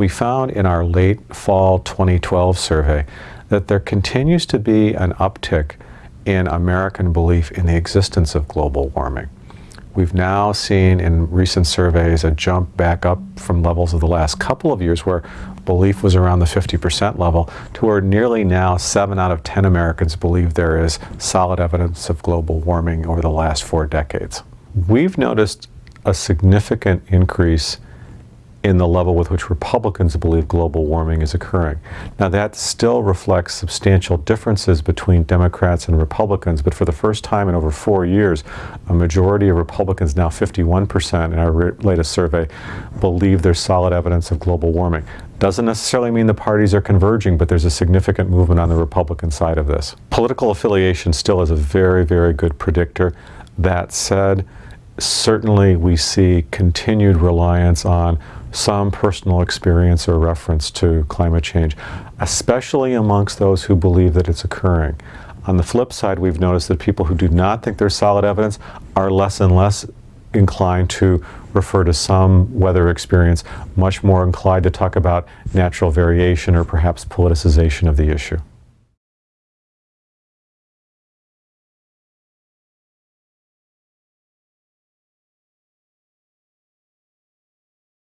We found in our late fall 2012 survey that there continues to be an uptick in American belief in the existence of global warming. We've now seen in recent surveys a jump back up from levels of the last couple of years where belief was around the 50% level to where nearly now 7 out of 10 Americans believe there is solid evidence of global warming over the last four decades. We've noticed a significant increase in the level with which Republicans believe global warming is occurring. Now that still reflects substantial differences between Democrats and Republicans, but for the first time in over four years, a majority of Republicans, now 51% in our latest survey, believe there's solid evidence of global warming. Doesn't necessarily mean the parties are converging, but there's a significant movement on the Republican side of this. Political affiliation still is a very, very good predictor. That said, certainly we see continued reliance on some personal experience or reference to climate change, especially amongst those who believe that it's occurring. On the flip side, we've noticed that people who do not think there's solid evidence are less and less inclined to refer to some weather experience, much more inclined to talk about natural variation or perhaps politicization of the issue.